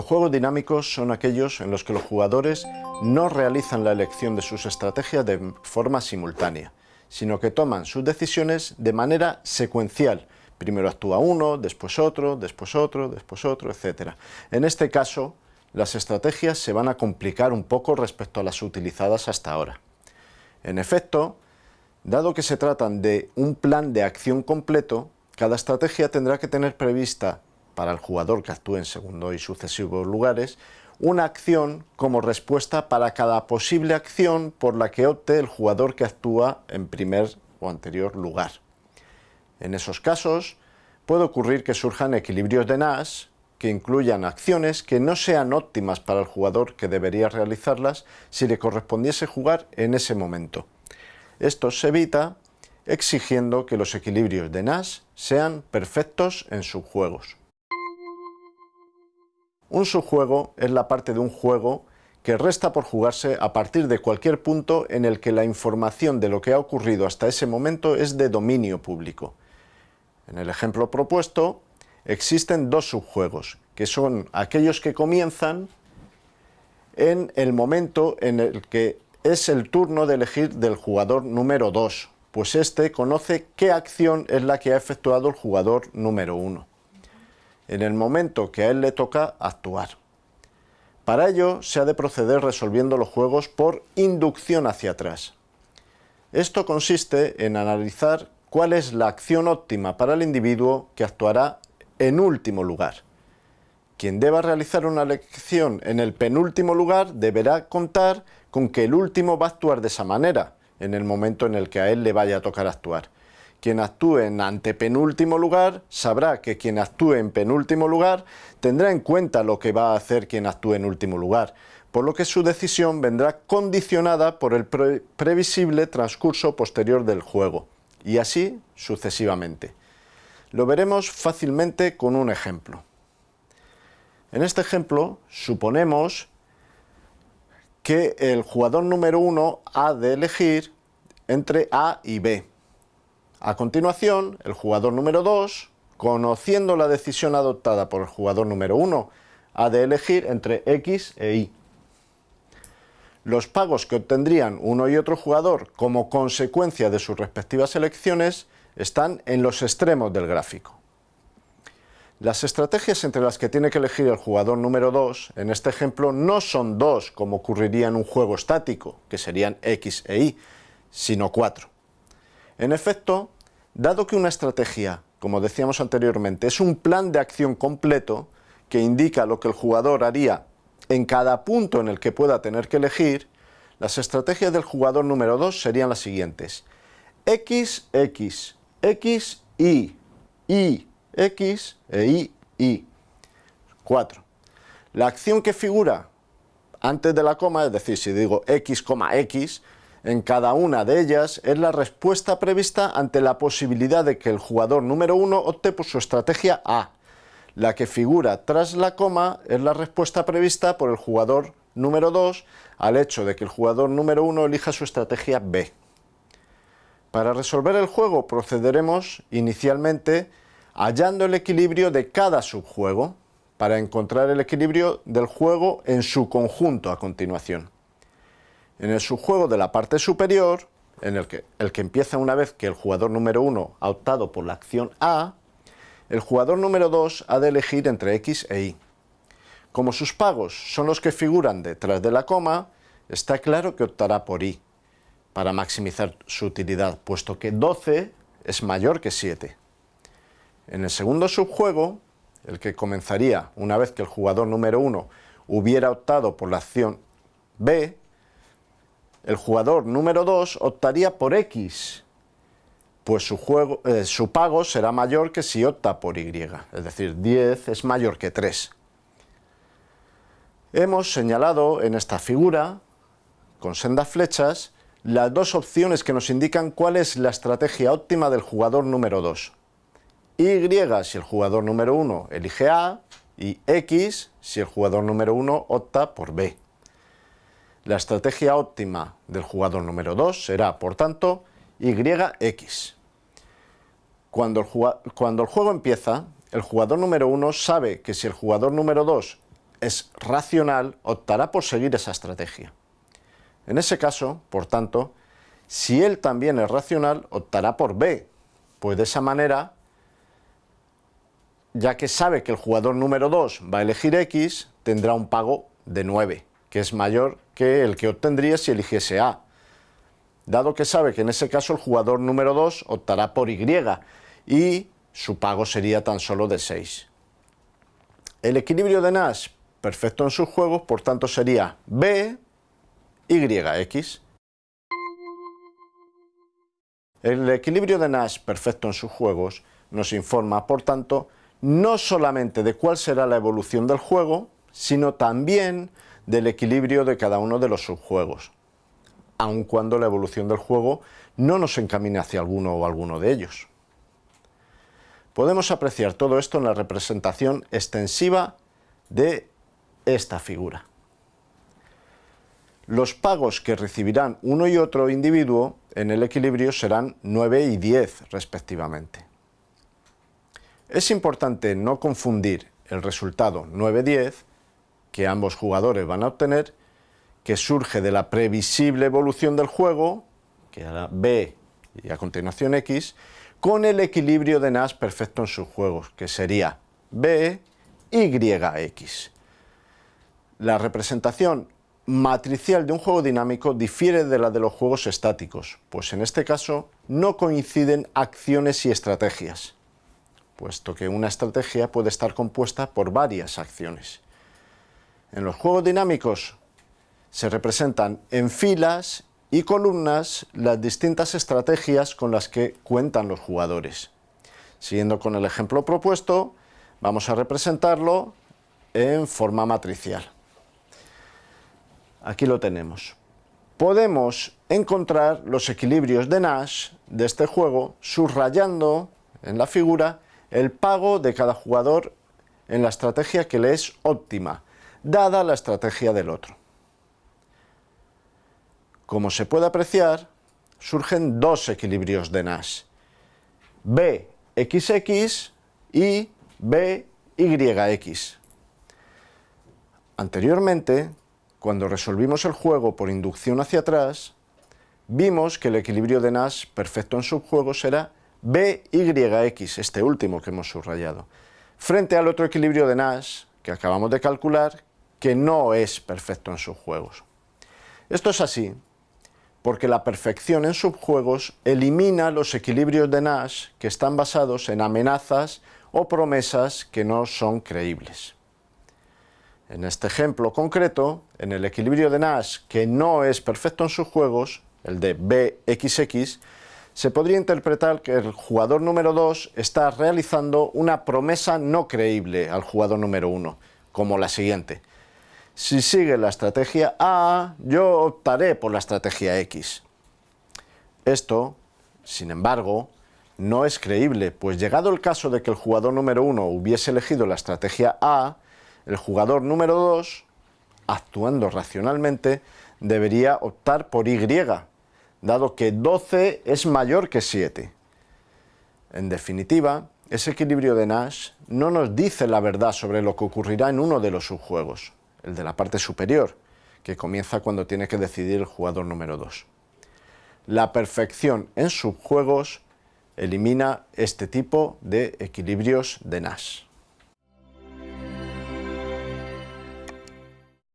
Los juegos dinámicos son aquellos en los que los jugadores no realizan la elección de sus estrategias de forma simultánea, sino que toman sus decisiones de manera secuencial. Primero actúa uno, después otro, después otro, después otro, etc. En este caso, las estrategias se van a complicar un poco respecto a las utilizadas hasta ahora. En efecto, dado que se tratan de un plan de acción completo, cada estrategia tendrá que tener prevista para el jugador que actúe en segundo y sucesivos lugares, una acción como respuesta para cada posible acción por la que opte el jugador que actúa en primer o anterior lugar. En esos casos, puede ocurrir que surjan equilibrios de Nash que incluyan acciones que no sean óptimas para el jugador que debería realizarlas si le correspondiese jugar en ese momento. Esto se evita exigiendo que los equilibrios de Nash sean perfectos en sus juegos. Un subjuego es la parte de un juego que resta por jugarse a partir de cualquier punto en el que la información de lo que ha ocurrido hasta ese momento es de dominio público. En el ejemplo propuesto existen dos subjuegos, que son aquellos que comienzan en el momento en el que es el turno de elegir del jugador número 2, pues este conoce qué acción es la que ha efectuado el jugador número 1 en el momento que a él le toca actuar. Para ello se ha de proceder resolviendo los juegos por inducción hacia atrás. Esto consiste en analizar cuál es la acción óptima para el individuo que actuará en último lugar. Quien deba realizar una elección en el penúltimo lugar deberá contar con que el último va a actuar de esa manera en el momento en el que a él le vaya a tocar actuar. Quien actúe en antepenúltimo lugar sabrá que quien actúe en penúltimo lugar tendrá en cuenta lo que va a hacer quien actúe en último lugar, por lo que su decisión vendrá condicionada por el previsible transcurso posterior del juego, y así sucesivamente. Lo veremos fácilmente con un ejemplo. En este ejemplo suponemos que el jugador número 1 ha de elegir entre A y B. A continuación, el jugador número 2, conociendo la decisión adoptada por el jugador número 1, ha de elegir entre X e Y. Los pagos que obtendrían uno y otro jugador como consecuencia de sus respectivas elecciones están en los extremos del gráfico. Las estrategias entre las que tiene que elegir el jugador número 2, en este ejemplo, no son dos como ocurriría en un juego estático, que serían X e Y, sino cuatro. En efecto, dado que una estrategia, como decíamos anteriormente, es un plan de acción completo que indica lo que el jugador haría en cada punto en el que pueda tener que elegir, las estrategias del jugador número 2 serían las siguientes. X, X, X, Y, Y, X e Y, Y. 4. La acción que figura antes de la coma, es decir, si digo X, X, en cada una de ellas es la respuesta prevista ante la posibilidad de que el jugador número 1 opte por su estrategia A. La que figura tras la coma es la respuesta prevista por el jugador número 2 al hecho de que el jugador número 1 elija su estrategia B. Para resolver el juego procederemos inicialmente hallando el equilibrio de cada subjuego para encontrar el equilibrio del juego en su conjunto a continuación. En el subjuego de la parte superior, en el que, el que empieza una vez que el jugador número 1 ha optado por la acción A, el jugador número 2 ha de elegir entre X e Y. Como sus pagos son los que figuran detrás de la coma, está claro que optará por Y, para maximizar su utilidad, puesto que 12 es mayor que 7. En el segundo subjuego, el que comenzaría una vez que el jugador número 1 hubiera optado por la acción B, el jugador número 2 optaría por X, pues su, juego, eh, su pago será mayor que si opta por Y, es decir, 10 es mayor que 3. Hemos señalado en esta figura, con sendas flechas, las dos opciones que nos indican cuál es la estrategia óptima del jugador número 2. Y si el jugador número 1 elige A, y X si el jugador número 1 opta por B. La estrategia óptima del jugador número 2 será, por tanto, YX. Cuando el, cuando el juego empieza, el jugador número 1 sabe que si el jugador número 2 es racional, optará por seguir esa estrategia. En ese caso, por tanto, si él también es racional, optará por B, pues de esa manera, ya que sabe que el jugador número 2 va a elegir X, tendrá un pago de 9, que es mayor que el que obtendría si eligiese A. Dado que sabe que en ese caso el jugador número 2 optará por Y y su pago sería tan solo de 6. El equilibrio de Nash perfecto en sus juegos, por tanto sería B, YX. El equilibrio de Nash perfecto en sus juegos nos informa, por tanto, no solamente de cuál será la evolución del juego, sino también del equilibrio de cada uno de los subjuegos, aun cuando la evolución del juego no nos encamine hacia alguno o alguno de ellos. Podemos apreciar todo esto en la representación extensiva de esta figura. Los pagos que recibirán uno y otro individuo en el equilibrio serán 9 y 10 respectivamente. Es importante no confundir el resultado 9-10 que ambos jugadores van a obtener, que surge de la previsible evolución del juego, que era B y a continuación X, con el equilibrio de Nash perfecto en sus juegos, que sería B, Y, X. La representación matricial de un juego dinámico difiere de la de los juegos estáticos, pues en este caso no coinciden acciones y estrategias, puesto que una estrategia puede estar compuesta por varias acciones. En los juegos dinámicos se representan en filas y columnas las distintas estrategias con las que cuentan los jugadores. Siguiendo con el ejemplo propuesto, vamos a representarlo en forma matricial. Aquí lo tenemos. Podemos encontrar los equilibrios de Nash de este juego subrayando en la figura el pago de cada jugador en la estrategia que le es óptima, dada la estrategia del otro. Como se puede apreciar, surgen dos equilibrios de Nash, BXX y BYX. Anteriormente, cuando resolvimos el juego por inducción hacia atrás, vimos que el equilibrio de Nash perfecto en subjuegos era BYX, este último que hemos subrayado, frente al otro equilibrio de Nash que acabamos de calcular, que no es perfecto en subjuegos. Esto es así porque la perfección en subjuegos elimina los equilibrios de Nash que están basados en amenazas o promesas que no son creíbles. En este ejemplo concreto, en el equilibrio de Nash que no es perfecto en subjuegos, el de BXX, se podría interpretar que el jugador número 2 está realizando una promesa no creíble al jugador número 1, como la siguiente. Si sigue la estrategia A, yo optaré por la estrategia X. Esto, sin embargo, no es creíble, pues llegado el caso de que el jugador número 1 hubiese elegido la estrategia A, el jugador número 2, actuando racionalmente, debería optar por Y, dado que 12 es mayor que 7. En definitiva, ese equilibrio de Nash no nos dice la verdad sobre lo que ocurrirá en uno de los subjuegos el de la parte superior, que comienza cuando tiene que decidir el jugador número 2. La perfección en subjuegos elimina este tipo de equilibrios de Nash.